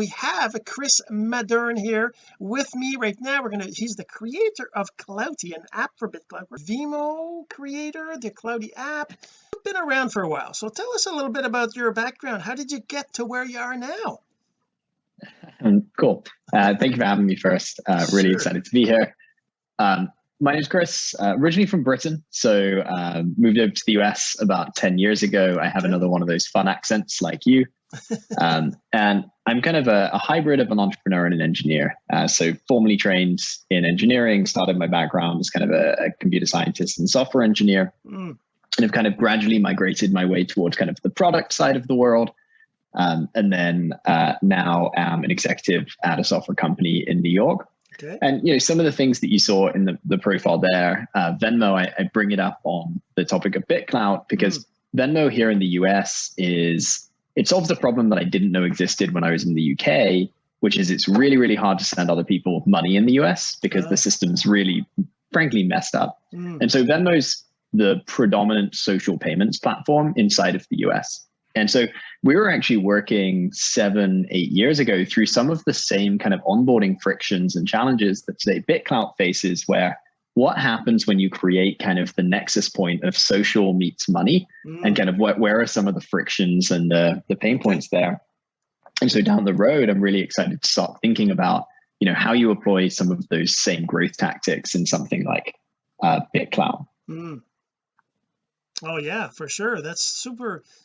we have Chris Madern here with me right now we're gonna he's the creator of Clouty an app for BitClout Venmo creator the Clouty app been around for a while so tell us a little bit about your background how did you get to where you are now um, cool uh, thank you for having me first uh, really sure. excited to be here um, my name is Chris, uh, originally from Britain. So um, moved over to the US about 10 years ago. I have another one of those fun accents like you. Um, and I'm kind of a, a, hybrid of an entrepreneur and an engineer. Uh, so formally trained in engineering, started my background as kind of a, a computer scientist and software engineer. Mm. And have kind of gradually migrated my way towards kind of the product side of the world. Um, and then uh, now am an executive at a software company in New York. Okay. And you know some of the things that you saw in the, the profile there, uh, Venmo, I, I, bring it up on the topic of BitClout because mm. Venmo here in the US is it solves the problem that I didn't know existed when I was in the UK, which is it's really really hard to send other people money in the US because the system's really frankly messed up. Mm. And so Venmo's the predominant social payments platform inside of the US. And so we were actually working seven, eight years ago through some of the same kind of onboarding frictions and challenges that today BitClout faces, where what happens when you create kind of the nexus point of social meets money mm. and kind of what, where are some of the frictions and the, the pain points there? And so down the road, I'm really excited to start thinking about, you know, how you apply some of those same growth tactics in something like uh, BitClout. Mm. Oh yeah, for sure. That's super